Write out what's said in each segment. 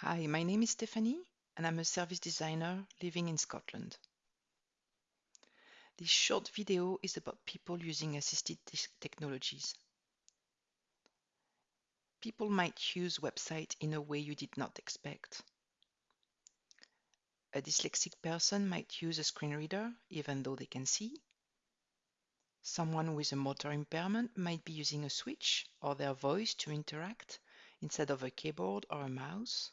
Hi, my name is Stephanie, and I'm a service designer living in Scotland. This short video is about people using assisted technologies. People might use websites in a way you did not expect. A dyslexic person might use a screen reader even though they can see. Someone with a motor impairment might be using a switch or their voice to interact instead of a keyboard or a mouse.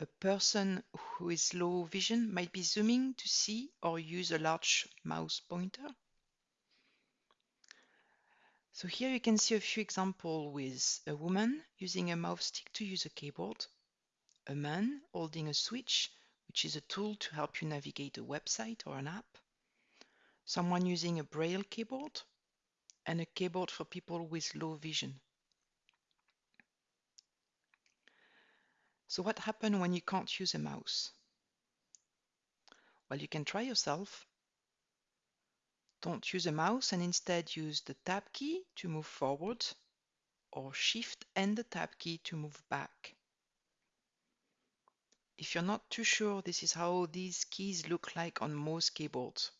A person who is low vision might be zooming to see or use a large mouse pointer. So here you can see a few examples with a woman using a mouse stick to use a keyboard, a man holding a switch, which is a tool to help you navigate a website or an app, someone using a braille keyboard, and a keyboard for people with low vision. So what happens when you can't use a mouse? Well, you can try yourself. Don't use a mouse and instead use the tab key to move forward or shift and the tab key to move back. If you're not too sure, this is how these keys look like on most keyboards.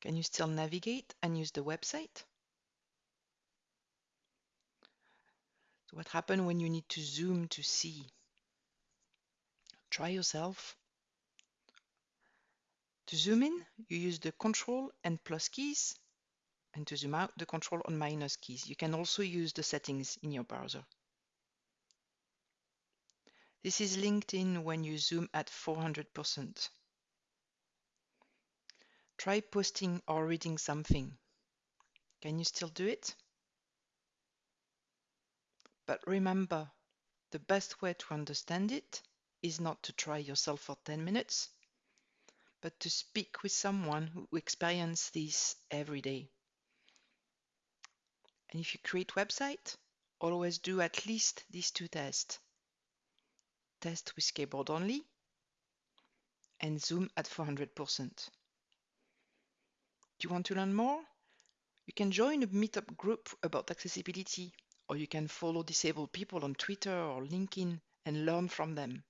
Can you still navigate and use the website? What happens when you need to zoom to see? Try yourself. To zoom in, you use the control and plus keys, and to zoom out, the control and minus keys. You can also use the settings in your browser. This is LinkedIn when you zoom at 400%. Try posting or reading something. Can you still do it? But remember, the best way to understand it is not to try yourself for 10 minutes, but to speak with someone who experiences this every day. And if you create website, always do at least these two tests. Test with keyboard only and zoom at 400%. Do you want to learn more? You can join a meetup group about accessibility or you can follow disabled people on Twitter or LinkedIn and learn from them.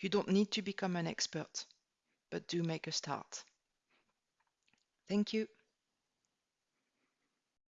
You don't need to become an expert, but do make a start. Thank you.